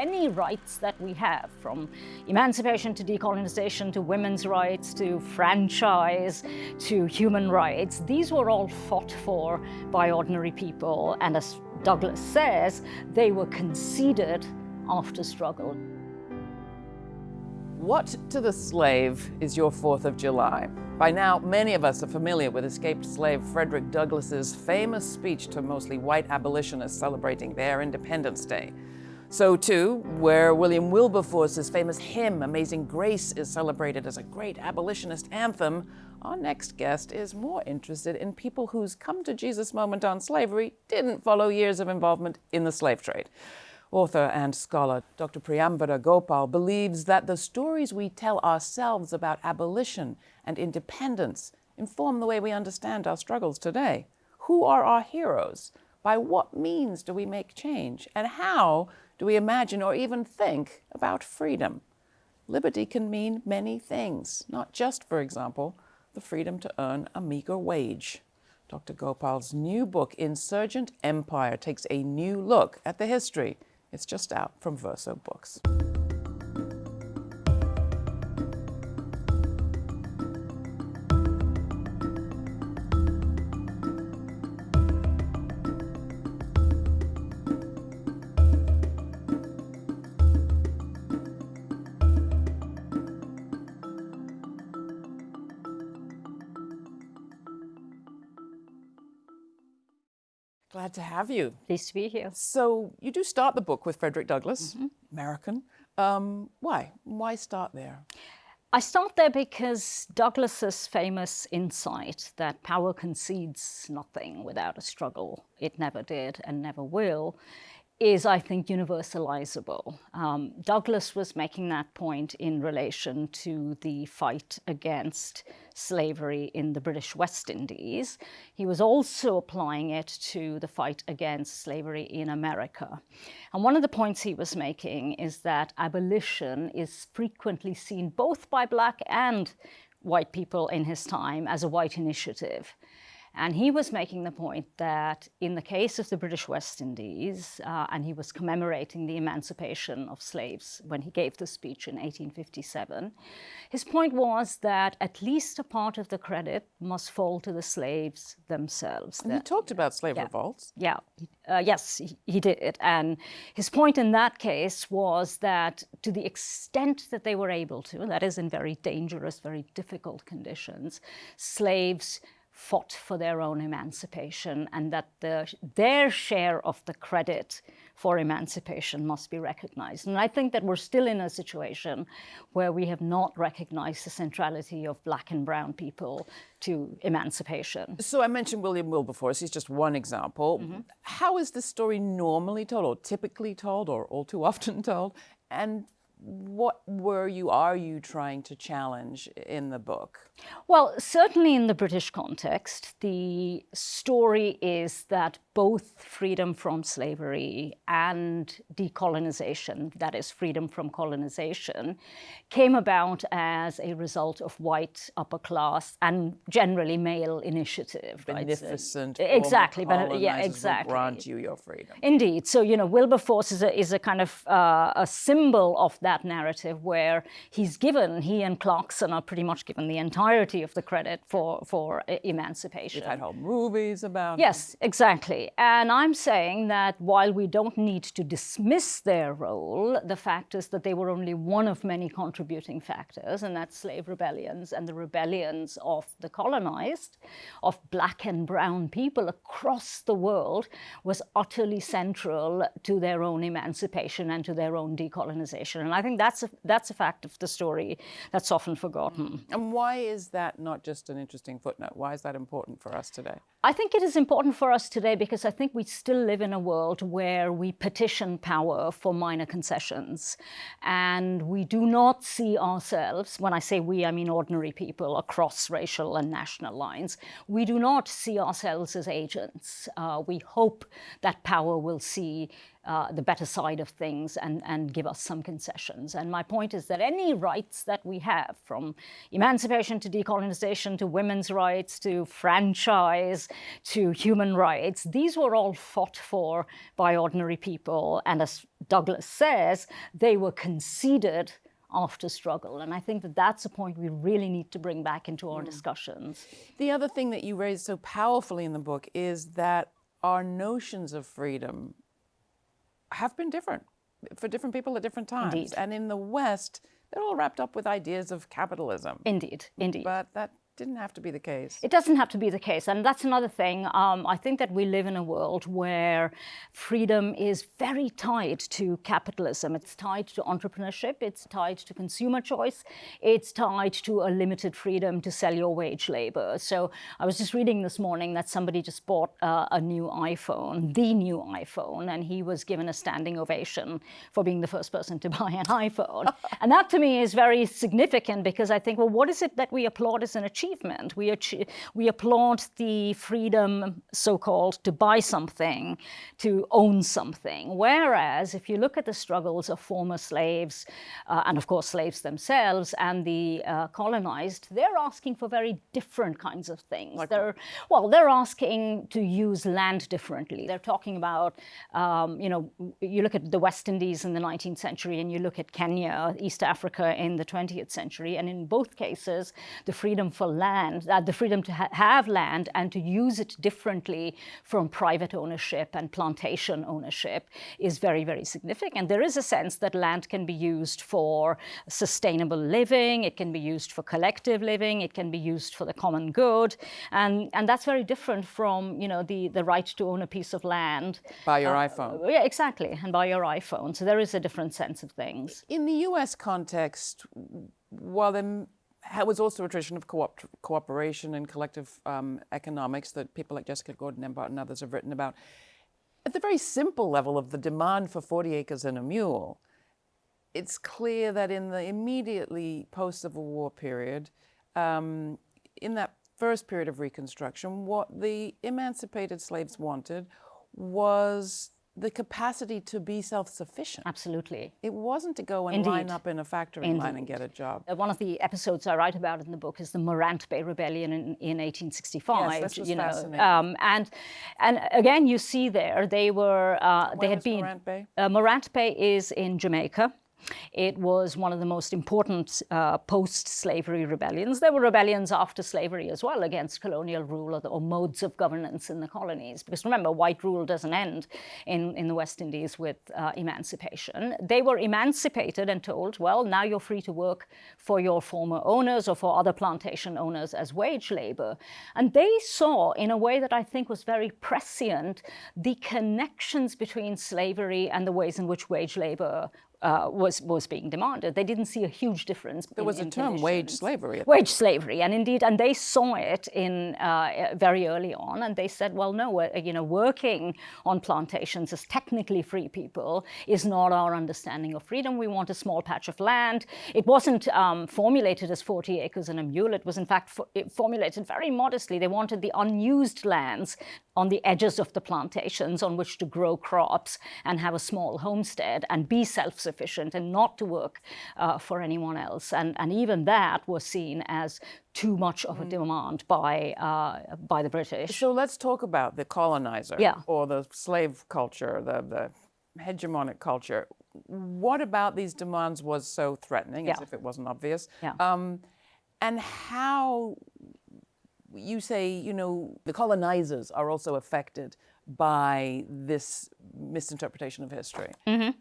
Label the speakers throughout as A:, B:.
A: any rights that we have, from emancipation to decolonization to women's rights to franchise to human rights, these were all fought for by ordinary people. And as Douglass says, they were conceded after struggle.
B: What to the slave is your 4th of July? By now, many of us are familiar with escaped slave Frederick Douglass's famous speech to mostly white abolitionists celebrating their Independence Day. So too, where William Wilberforce's famous hymn, Amazing Grace, is celebrated as a great abolitionist anthem, our next guest is more interested in people whose come to Jesus moment on slavery didn't follow years of involvement in the slave trade. Author and scholar Dr. Priyamvada Gopal believes that the stories we tell ourselves about abolition and independence inform the way we understand our struggles today. Who are our heroes? By what means do we make change? And how do we imagine or even think about freedom? Liberty can mean many things, not just, for example, the freedom to earn a meager wage. Dr. Gopal's new book, Insurgent Empire, takes a new look at the history it's just out from Verso Books. Glad to have you.
A: Pleased to be here.
B: So you do start the book with Frederick Douglass, mm -hmm. American. Um, why? Why start there?
A: I start there because Douglass's famous insight that power concedes nothing without a struggle, it never did and never will, is, I think, universalizable. Um, Douglass was making that point in relation to the fight against slavery in the British West Indies. He was also applying it to the fight against slavery in America. And one of the points he was making is that abolition is frequently seen both by black and white people in his time as a white initiative. And he was making the point that in the case of the British West Indies, uh, and he was commemorating the emancipation of slaves when he gave the speech in 1857, his point was that at least a part of the credit must fall to the slaves themselves.
B: And
A: that,
B: he talked about slave
A: yeah,
B: revolts.
A: Yeah, uh, yes, he, he did. And his point in that case was that to the extent that they were able to, that is in very dangerous, very difficult conditions, slaves fought for their own emancipation and that the, their share of the credit for emancipation must be recognized. And I think that we're still in a situation where we have not recognized the centrality of black and brown people to emancipation.
B: So I mentioned William Wilberforce, he's just one example. Mm -hmm. How is the story normally told or typically told or all too often told? And what were you, are you trying to challenge in the book?
A: Well, certainly in the British context, the story is that both freedom from slavery and decolonization, that is freedom from colonization, came about as a result of white upper class and generally male initiative.
B: Beneficent.
A: Right? exactly. But, yeah, exactly.
B: grant you your freedom.
A: Indeed. So, you know, Wilberforce is a, is a kind of uh, a symbol of that narrative where he's given, he and Clarkson are pretty much given the entirety of the credit for, for emancipation.
B: We've had whole movies about
A: Yes, exactly. And I'm saying that while we don't need to dismiss their role, the fact is that they were only one of many contributing factors, and that's slave rebellions and the rebellions of the colonized, of black and brown people across the world, was utterly central to their own emancipation and to their own decolonization. And I think that's a, that's a fact of the story that's often forgotten.
B: And why is that not just an interesting footnote? Why is that important for us today?
A: I think it is important for us today because I think we still live in a world where we petition power for minor concessions. And we do not see ourselves, when I say we, I mean ordinary people across racial and national lines, we do not see ourselves as agents. Uh, we hope that power will see uh, the better side of things and, and give us some concessions. And my point is that any rights that we have, from emancipation to decolonization to women's rights to franchise to human rights, these were all fought for by ordinary people. And as Douglass says, they were conceded after struggle. And I think that that's a point we really need to bring back into our mm. discussions.
B: The other thing that you raise so powerfully in the book is that our notions of freedom have been different for different people at different times.
A: Indeed.
B: And in the West, they're all wrapped up with ideas of capitalism.
A: Indeed, indeed.
B: But that didn't have to be the case.
A: It doesn't have to be the case. And that's another thing. Um, I think that we live in a world where freedom is very tied to capitalism. It's tied to entrepreneurship. It's tied to consumer choice. It's tied to a limited freedom to sell your wage labor. So I was just reading this morning that somebody just bought uh, a new iPhone, the new iPhone, and he was given a standing ovation for being the first person to buy an iPhone. and that to me is very significant because I think, well, what is it that we applaud as an achievement? Achievement. We, we applaud the freedom, so-called, to buy something, to own something. Whereas if you look at the struggles of former slaves, uh, and of course slaves themselves, and the uh, colonized, they're asking for very different kinds of things.
B: Like
A: they're, well, they're asking to use land differently. They're talking about, um, you know, you look at the West Indies in the 19th century and you look at Kenya, East Africa in the 20th century, and in both cases, the freedom for land, uh, the freedom to ha have land and to use it differently from private ownership and plantation ownership is very, very significant. There is a sense that land can be used for sustainable living, it can be used for collective living, it can be used for the common good, and, and that's very different from, you know, the, the right to own a piece of land.
B: By your uh, iPhone.
A: Yeah, exactly, and by your iPhone. So there is a different sense of things.
B: In the US context, while there was also a tradition of co cooperation and collective um, economics that people like Jessica Gordon Nembhard and others have written about. At the very simple level of the demand for 40 acres and a mule, it's clear that in the immediately post-Civil War period, um, in that first period of Reconstruction, what the emancipated slaves wanted was the capacity to be self-sufficient.
A: Absolutely.
B: It wasn't to go and Indeed. line up in a factory Indeed. line and get a job.
A: Uh, one of the episodes I write about in the book is the Morant Bay Rebellion in, in 1865.
B: Yes, this was
A: you know,
B: fascinating.
A: Um, and, and again, you see there, they were, uh,
B: they
A: had been...
B: Morant Bay?
A: Uh, Morant Bay is in Jamaica. It was one of the most important uh, post-slavery rebellions. There were rebellions after slavery as well against colonial rule or, the, or, modes of governance in the colonies. Because remember, white rule doesn't end in, in the West Indies with uh, emancipation. They were emancipated and told, well, now you're free to work for your former owners or for other plantation owners as wage labor. And they saw, in a way that I think was very prescient, the connections between slavery and the ways in which wage labor uh, was was being demanded. They didn't see a huge difference.
B: There
A: in,
B: was a
A: in
B: term,
A: conditions.
B: wage slavery.
A: Wage slavery, and indeed, and they saw it in uh, very early on, and they said, well, no, uh, you know, working on plantations as technically free people is not our understanding of freedom. We want a small patch of land. It wasn't um, formulated as 40 acres and a mule. It was, in fact, formulated very modestly. They wanted the unused lands on the edges of the plantations on which to grow crops and have a small homestead and be self-sufficient and not to work uh, for anyone else. And, and even that was seen as too much of a mm. demand by, uh, by the British.
B: So let's talk about the colonizer
A: yeah.
B: or the slave culture, the, the hegemonic culture. What about these demands was so threatening,
A: yeah.
B: as if it wasn't obvious?
A: Yeah.
B: Um, and how you say, you know, the colonizers are also affected by this misinterpretation of history.
A: Mm -hmm.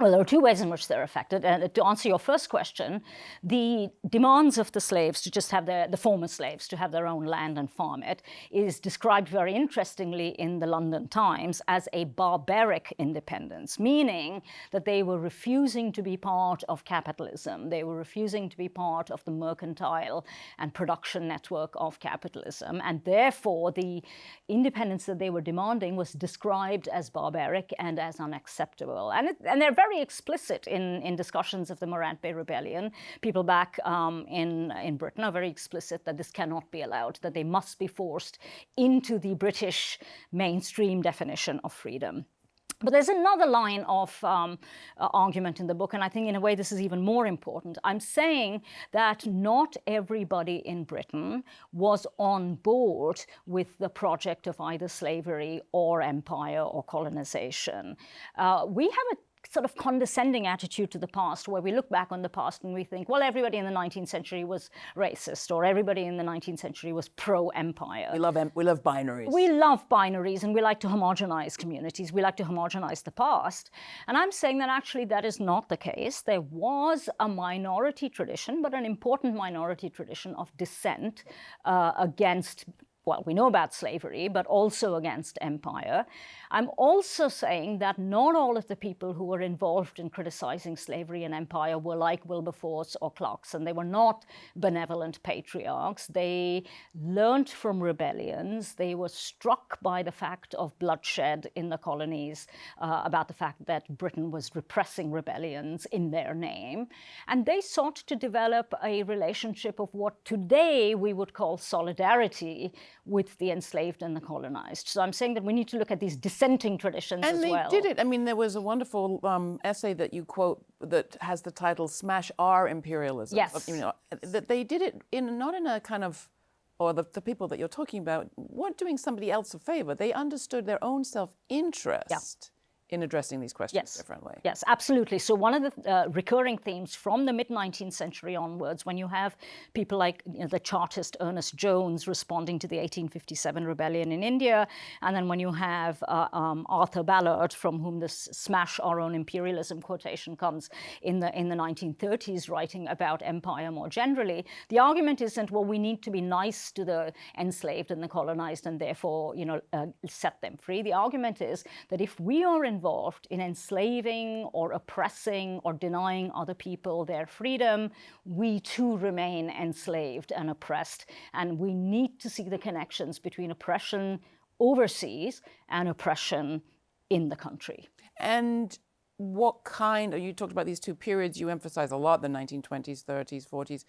A: Well, there are two ways in which they're affected. And to answer your first question, the demands of the slaves to just have their, the former slaves to have their own land and farm it is described very interestingly in the London Times as a barbaric independence, meaning that they were refusing to be part of capitalism. They were refusing to be part of the mercantile and production network of capitalism. And therefore, the independence that they were demanding was described as barbaric and as unacceptable. And, it, and they're very very explicit in, in discussions of the Morant Bay Rebellion. People back um, in, in Britain are very explicit that this cannot be allowed, that they must be forced into the British mainstream definition of freedom. But there's another line of um, uh, argument in the book, and I think in a way this is even more important. I'm saying that not everybody in Britain was on board with the project of either slavery or empire or colonization. Uh, we have a sort of condescending attitude to the past where we look back on the past and we think, well, everybody in the 19th century was racist or everybody in the 19th century was pro-empire.
B: We love, we love binaries.
A: We love binaries and we like to homogenize communities. We like to homogenize the past. And I'm saying that actually that is not the case. There was a minority tradition, but an important minority tradition of dissent uh, against well, we know about slavery, but also against empire. I'm also saying that not all of the people who were involved in criticizing slavery and empire were like Wilberforce or Clarkson. They were not benevolent patriarchs. They learned from rebellions. They were struck by the fact of bloodshed in the colonies, uh, about the fact that Britain was repressing rebellions in their name. And they sought to develop a relationship of what today we would call solidarity with the enslaved and the colonized. So I'm saying that we need to look at these dissenting traditions
B: and
A: as
B: they
A: well.
B: did it. I mean, there was a wonderful um, essay that you quote that has the title "Smash Our Imperialism."
A: Yes.
B: You know, that they did it in not in a kind of or the, the people that you're talking about weren't doing somebody else a favor. They understood their own self-interest. Yeah in addressing these questions
A: yes.
B: differently.
A: Yes, absolutely. So one of the uh, recurring themes from the mid-19th century onwards, when you have people like you know, the Chartist Ernest Jones responding to the 1857 rebellion in India, and then when you have uh, um, Arthur Ballard, from whom this "smash our own imperialism" quotation comes in the in the 1930s, writing about empire more generally, the argument isn't well we need to be nice to the enslaved and the colonized and therefore you know uh, set them free. The argument is that if we are in involved in enslaving or oppressing or denying other people their freedom, we too remain enslaved and oppressed. And we need to see the connections between oppression overseas and oppression in the country.
B: And what kind, you talked about these two periods, you emphasize a lot, the 1920s, 30s, 40s.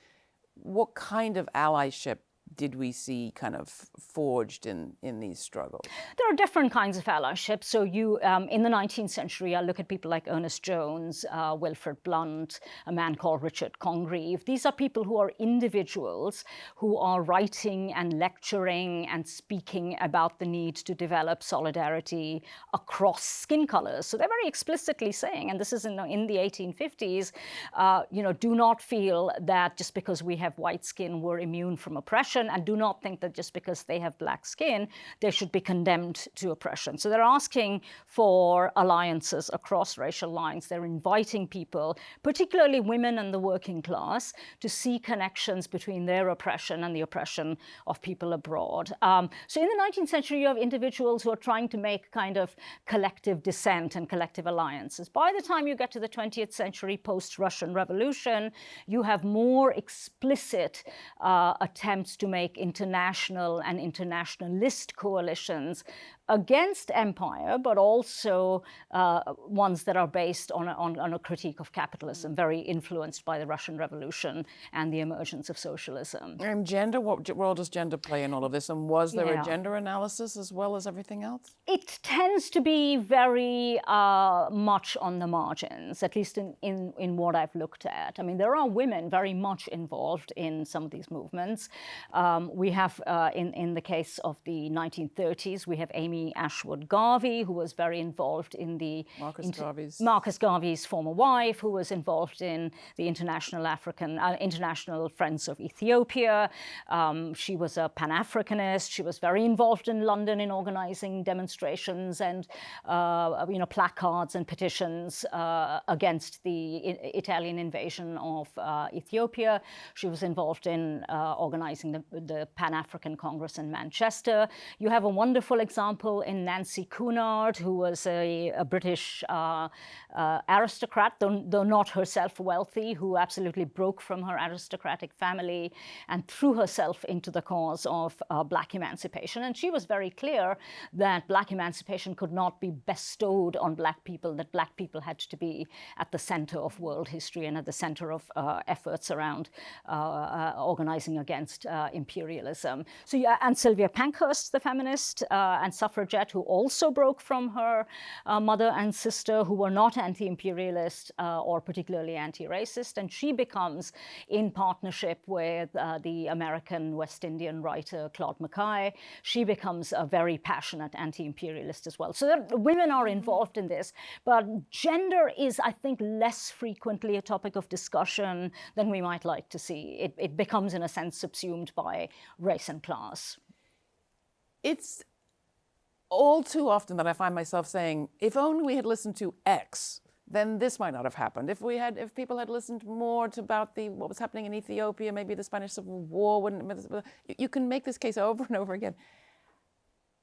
B: What kind of allyship did we see kind of forged in, in these struggles?
A: There are different kinds of allyship. So you, um, in the 19th century, I look at people like Ernest Jones, uh, Wilfrid Blunt, a man called Richard Congreve. These are people who are individuals who are writing and lecturing and speaking about the need to develop solidarity across skin colors. So they're very explicitly saying, and this is in the, in the 1850s, uh, you know, do not feel that just because we have white skin, we're immune from oppression oppression and do not think that just because they have black skin, they should be condemned to oppression. So they're asking for alliances across racial lines. They're inviting people, particularly women and the working class, to see connections between their oppression and the oppression of people abroad. Um, so in the 19th century, you have individuals who are trying to make kind of collective dissent and collective alliances. By the time you get to the 20th century, post-Russian Revolution, you have more explicit uh, attempts to make international and internationalist coalitions against empire, but also uh, ones that are based on a, on, on a, critique of capitalism, very influenced by the Russian Revolution and the emergence of socialism.
B: And gender, what role does gender play in all of this? And was there yeah. a gender analysis as well as everything else?
A: It tends to be very uh, much on the margins, at least in, in, in what I've looked at. I mean, there are women very much involved in some of these movements. Um, we have, uh, in, in the case of the 1930s, we have Amy Ashwood Garvey, who was very involved in the
B: Marcus Garvey's
A: Marcus Garvey's former wife, who was involved in the International African uh, International Friends of Ethiopia. Um, she was a Pan-Africanist. She was very involved in London in organizing demonstrations and uh, you know placards and petitions uh, against the Italian invasion of uh, Ethiopia. She was involved in uh, organizing the, the Pan-African Congress in Manchester. You have a wonderful example example, in Nancy Cunard, who was a, a British uh, uh, aristocrat, though, though, not herself wealthy, who absolutely broke from her aristocratic family and threw herself into the cause of uh, black emancipation. And she was very clear that black emancipation could not be bestowed on black people, that black people had to be at the center of world history and at the center of uh, efforts around uh, uh, organizing against imperialism. So, yeah, and Sylvia Pankhurst, the feminist and suffragist, suffragette who also broke from her uh, mother and sister who were not anti-imperialist uh, or particularly anti-racist. And she becomes, in partnership with uh, the American West Indian writer Claude McKay, she becomes a very passionate anti-imperialist as well. So women are involved in this, but gender is, I think, less frequently a topic of discussion than we might like to see. It, it becomes, in a sense, subsumed by race and class.
B: It's all too often that I find myself saying, if only we had listened to X, then this might not have happened. If we had, if people had listened more to about the what was happening in Ethiopia, maybe the Spanish Civil War wouldn't. You can make this case over and over again.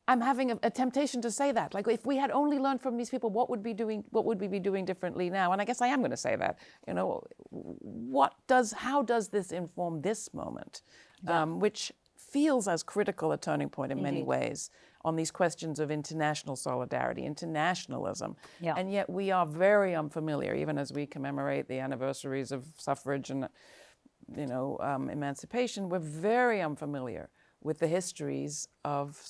B: I'm having a, a, temptation to say that. Like, if we had only learned from these people, what would be doing? What would we be doing differently now? And I guess I am going to say that. You know, what does? How does this inform this moment, yeah. um, which feels as critical a turning point in Indeed. many ways on these questions of international solidarity, internationalism. Yeah. And yet we are very unfamiliar, even as we commemorate the anniversaries of suffrage and, you know, um, emancipation. We're very unfamiliar with the histories of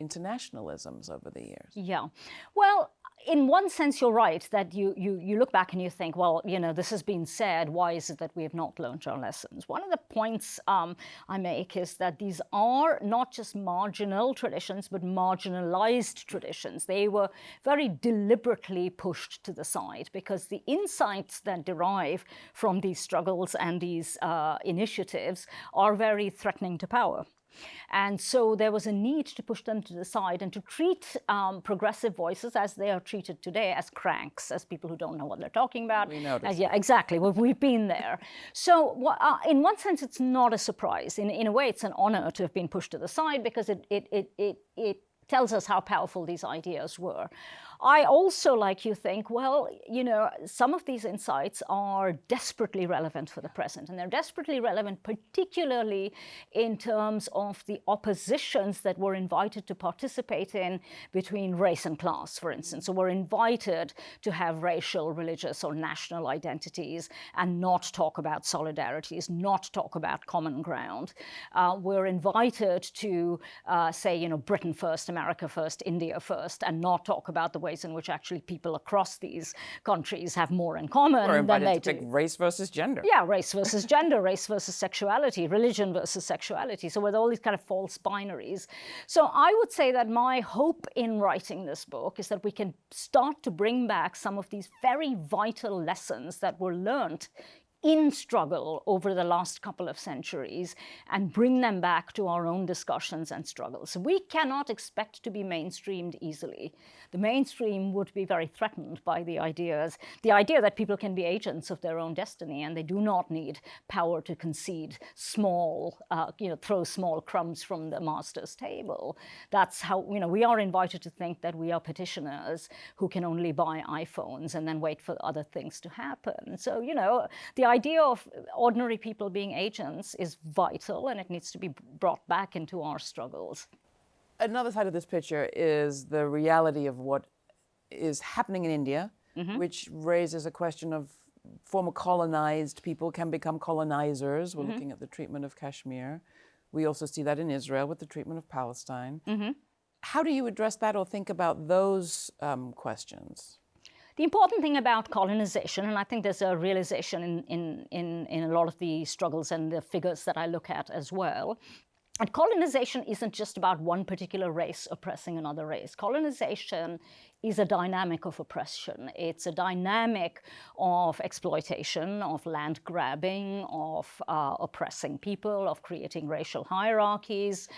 B: internationalisms over the years.
A: Yeah. Well, in one sense, you're right that you, you, you look back and you think, well, you know, this has been said. Why is it that we have not learned our lessons? One of the points um, I make is that these are not just marginal traditions, but marginalized traditions. They were very deliberately pushed to the side because the insights that derive from these struggles and these uh, initiatives are very threatening to power. And so there was a need to push them to the side and to treat um, progressive voices as they are treated today as cranks, as people who don't know what they're talking about.
B: We noticed.
A: Uh, yeah, exactly. Well, we've been there. So uh, in one sense, it's not a surprise. In, in a way, it's an honor to have been pushed to the side because it, it, it, it, it tells us how powerful these ideas were. I also, like you, think, well, you know, some of these insights are desperately relevant for the present, and they're desperately relevant particularly in terms of the oppositions that were invited to participate in between race and class, for instance. So we're invited to have racial, religious, or national identities and not talk about solidarities, not talk about common ground. Uh, we're invited to uh, say, you know, Britain first, America first, India first, and not talk about the ways in which actually people across these countries have more in common than they
B: to do. race versus gender.
A: Yeah, race versus gender, race versus sexuality, religion versus sexuality. So with all these kind of false binaries. So I would say that my hope in writing this book is that we can start to bring back some of these very vital lessons that were learned in struggle over the last couple of centuries and bring them back to our own discussions and struggles. We cannot expect to be mainstreamed easily. The mainstream would be very threatened by the ideas, the idea that people can be agents of their own destiny and they do not need power to concede small, uh, you know, throw small crumbs from the master's table. That's how, you know, we are invited to think that we are petitioners who can only buy iPhones and then wait for other things to happen. So, you know, the idea of ordinary people being agents is vital and it needs to be brought back into our struggles.
B: Another side of this picture is the reality of what is happening in India, mm -hmm. which raises a question of former colonized people can become colonizers. We're mm -hmm. looking at the treatment of Kashmir. We also see that in Israel with the treatment of Palestine. Mm -hmm. How do you address that or think about those um, questions?
A: The important thing about colonization, and I think there's a realization in, in, in, in a lot of the struggles and the figures that I look at as well, and colonization isn't just about one particular race oppressing another race. Colonization is a dynamic of oppression. It's a dynamic of exploitation, of land grabbing, of uh, oppressing people, of creating racial hierarchies.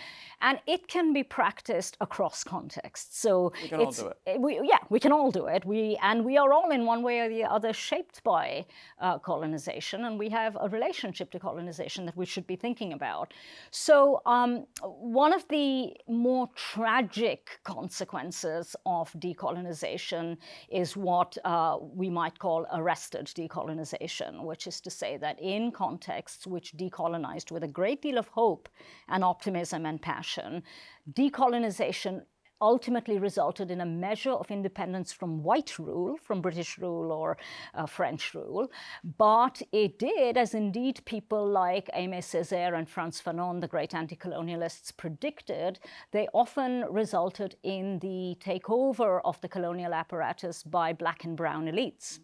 A: And it can be practiced across contexts.
B: So we can all do it.
A: We, yeah, we can all do it. We, and we are all in one way or the other shaped by uh, colonization. And we have a relationship to colonization that we should be thinking about. So um, one of the more tragic consequences of decolonization decolonization is what uh, we might call arrested decolonization, which is to say that in contexts which decolonized with a great deal of hope and optimism and passion, decolonization ultimately resulted in a measure of independence from white rule, from British rule or uh, French rule. But it did, as indeed people like Aimé Césaire and Frantz Fanon, the great anti-colonialists, predicted, they often resulted in the takeover of the colonial apparatus by black and brown elites.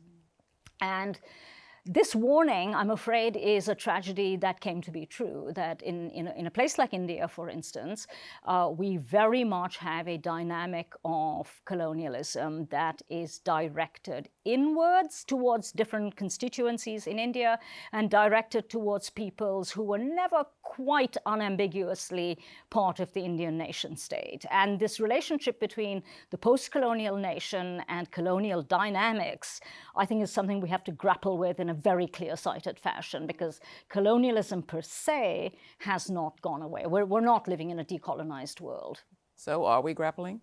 A: And this warning, I'm afraid, is a tragedy that came to be true, that in, in, a, in a place like India, for instance, uh, we very much have a dynamic of colonialism that is directed inwards towards different constituencies in India and directed towards peoples who were never quite unambiguously part of the Indian nation state. And this relationship between the post-colonial nation and colonial dynamics, I think is something we have to grapple with in a very clear-sighted fashion because colonialism per se has not gone away. We're, we're not living in a decolonized world.
B: So are we grappling?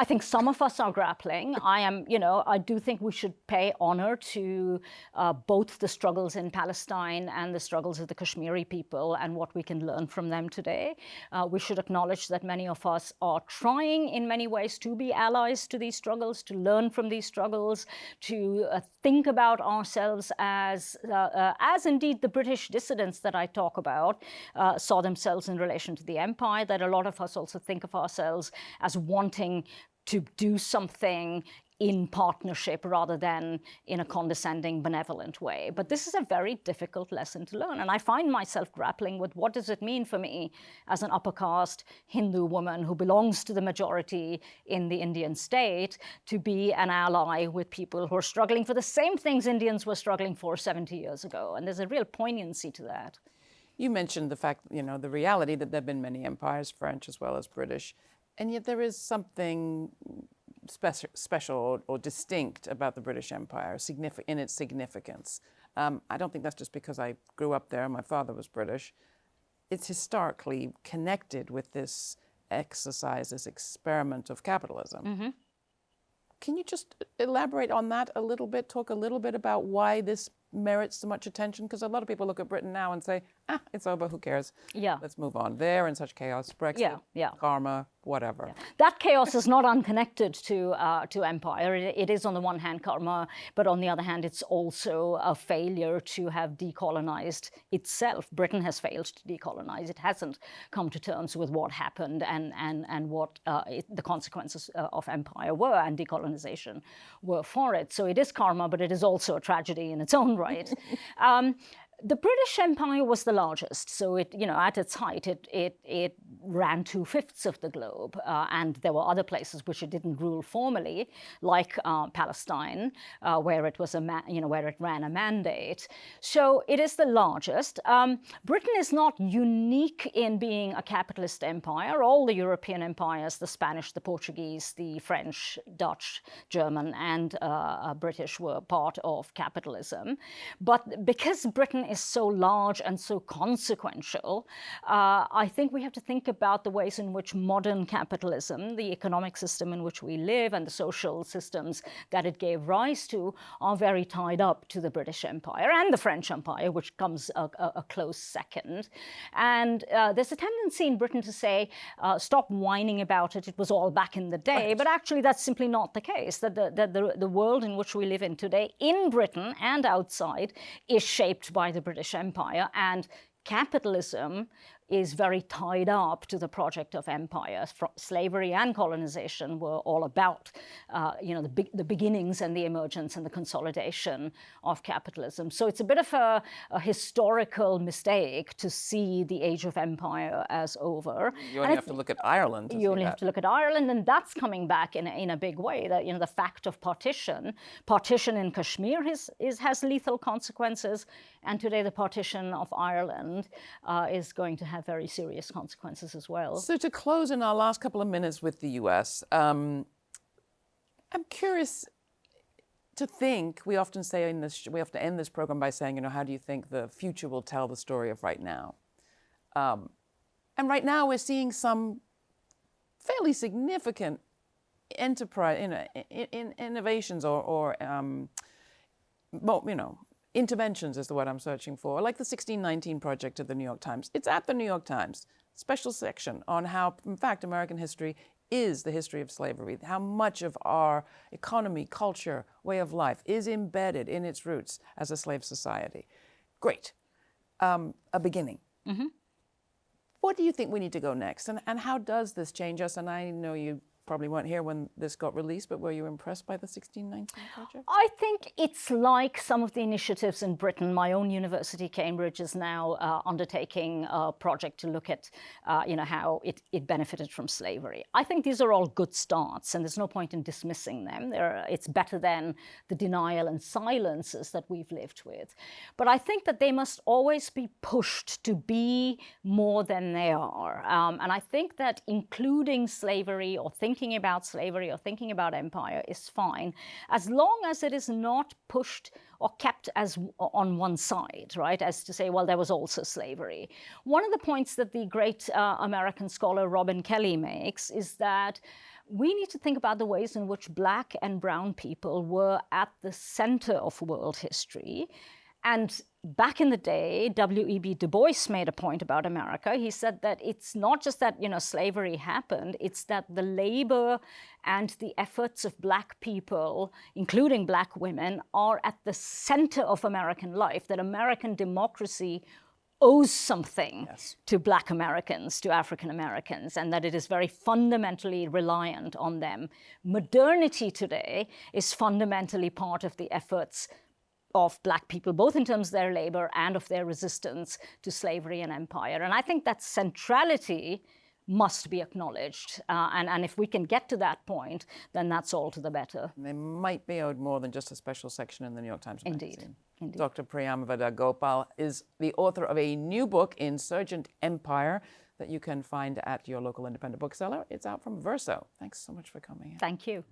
A: I think some of us are grappling. I am, you know, I do think we should pay honor to uh, both the struggles in Palestine and the struggles of the Kashmiri people and what we can learn from them today. Uh, we should acknowledge that many of us are trying in many ways to be allies to these struggles, to learn from these struggles, to uh, think about ourselves as, uh, uh, as indeed the British dissidents that I talk about uh, saw themselves in relation to the empire, that a lot of us also think of ourselves as wanting to do something in partnership rather than in a condescending, benevolent way. But this is a very difficult lesson to learn. And I find myself grappling with what does it mean for me as an upper caste Hindu woman who belongs to the majority in the Indian state to be an ally with people who are struggling for the same things Indians were struggling for 70 years ago. And there's a real poignancy to that.
B: You mentioned the fact, you know, the reality that there have been many empires, French as well as British, and yet there is something special, special or, or, distinct about the British Empire in its significance. Um, I don't think that's just because I grew up there, my father was British. It's historically connected with this exercise, this experiment of capitalism. Mm -hmm. Can you just elaborate on that a little bit, talk a little bit about why this merits so much attention? Because a lot of people look at Britain now and say, ah, it's over, who cares?
A: Yeah.
B: Let's move on. They're in such chaos, Brexit,
A: yeah, yeah.
B: karma, whatever. Yeah.
A: That chaos is not unconnected to, uh, to empire. It, it is on the one hand karma, but on the other hand, it's also a failure to have decolonized itself. Britain has failed to decolonize. It hasn't come to terms with what happened and, and, and what uh, it, the consequences uh, of empire were and decolonization were for it. So it is karma, but it is also a tragedy in its own right. um, the British Empire was the largest, so it, you know, at its height, it, it, it ran two-fifths of the globe, uh, and there were other places which it didn't rule formally, like uh, Palestine, uh, where it was a, you know, where it ran a mandate. So it is the largest. Um, Britain is not unique in being a capitalist empire. All the European empires, the Spanish, the Portuguese, the French, Dutch, German, and uh, uh, British were part of capitalism. But because Britain is so large and so consequential, uh, I think we have to think about the ways in which modern capitalism, the economic system in which we live and the social systems that it gave rise to are very tied up to the British Empire and the French Empire, which comes a, a, a close second. And uh, there's a tendency in Britain to say, uh, stop whining about it, it was all back in the day. Right. But actually, that's simply not the case, that, the, that the, the world in which we live in today, in Britain and outside, is shaped by the the British Empire and capitalism is very tied up to the project of empire. Slavery and colonization were all about, uh, you know, the, be the, beginnings and the emergence and the consolidation of capitalism. So it's a bit of a, a historical mistake to see the age of empire as over.
B: You only and have to look at Ireland.
A: You only
B: that.
A: have to look at Ireland, and that's coming back in a, in a big way. That you know, the fact of partition, partition in Kashmir is, is has lethal consequences, and today the partition of Ireland uh, is going to have have very serious consequences as well.
B: So to close in our last couple of minutes with the US, um, I'm curious to think, we often say in this, we have to end this program by saying, you know, how do you think the future will tell the story of right now? Um, and right now we're seeing some fairly significant enterprise, you know, in, in innovations or, or um, you know, interventions is the word I'm searching for, like the 1619 project of the New York Times. It's at the New York Times, special section on how, in fact, American history is the history of slavery, how much of our economy, culture, way of life is embedded in its roots as a slave society. Great. Um, a beginning. What do you think we need to go next? And, and how does this change us? And I know you probably weren't here when this got released, but were you impressed by the 1619 project?
A: I think it's like some of the initiatives in Britain. My own university, Cambridge, is now uh, undertaking a project to look at, uh, you know, how it, it benefited from slavery. I think these are all good starts, and there's no point in dismissing them. They're, it's better than the denial and silences that we've lived with. But I think that they must always be pushed to be more than they are. Um, and I think that including slavery or thinking thinking about slavery or thinking about empire is fine, as long as it is not pushed or kept as on one side, right? As to say, well, there was also slavery. One of the points that the great uh, American scholar Robin Kelley makes is that we need to think about the ways in which black and brown people were at the center of world history and back in the day, W.E.B. Du Bois made a point about America. He said that it's not just that, you know, slavery happened, it's that the labor and the efforts of black people, including black women, are at the center of American life, that American democracy owes something yes. to black Americans, to African Americans, and that it is very fundamentally reliant on them. Modernity today is fundamentally part of the efforts of black people, both in terms of their labor and of their resistance to slavery and empire. And I think that centrality must be acknowledged. Uh, and, and if we can get to that point, then that's all to the better.
B: They might be owed more than just a special section in the New York Times
A: Indeed.
B: magazine.
A: Indeed.
B: Dr. Priyamvada Gopal is the author of a new book, Insurgent Empire, that you can find at your local independent bookseller. It's out from Verso. Thanks so much for coming.
A: Thank you.